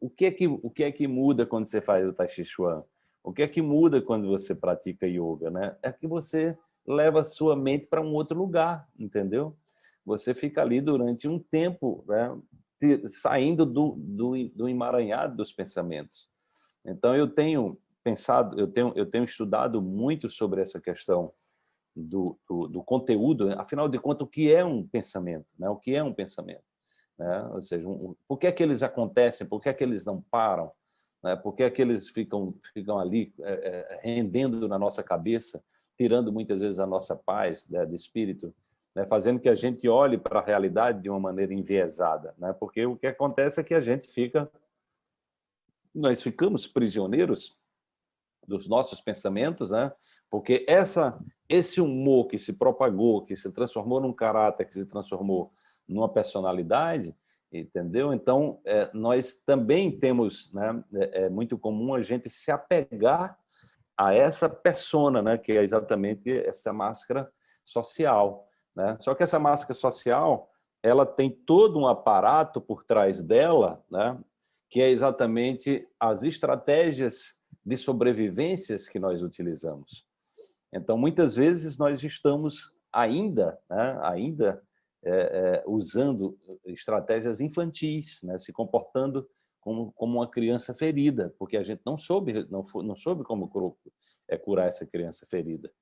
o, que é que, o que é que muda quando você faz o Tai Chi Chuan? O que é que muda quando você pratica yoga? Né? É que você leva a sua mente para um outro lugar, entendeu? Você fica ali durante um tempo, né? saindo do, do, do emaranhado dos pensamentos. Então, eu tenho pensado, eu tenho, eu tenho estudado muito sobre essa questão do, do, do, conteúdo, afinal de contas, o que é um pensamento? Né? O que é um pensamento? Né? Ou seja, um, por que é que eles acontecem? Por que é que eles não param? Né? Por que é que eles ficam, ficam ali é, é, rendendo na nossa cabeça, tirando muitas vezes a nossa paz né, de espírito, né? fazendo que a gente olhe para a realidade de uma maneira enviesada? Né? Porque o que acontece é que a gente fica... Nós ficamos prisioneiros dos nossos pensamentos, né? porque essa, esse humor que se propagou, que se transformou num caráter, que se transformou numa personalidade, entendeu? Então, é, nós também temos, né, é, é, muito comum a gente se apegar a essa persona, né, que é exatamente essa máscara social. Né? Só que essa máscara social, ela tem todo um aparato por trás dela, né, que é exatamente as estratégias de sobrevivências que nós utilizamos. Então, muitas vezes nós estamos ainda, né, ainda é, é, usando estratégias infantis, né, se comportando como, como uma criança ferida, porque a gente não soube, não, não soube como é, curar essa criança ferida.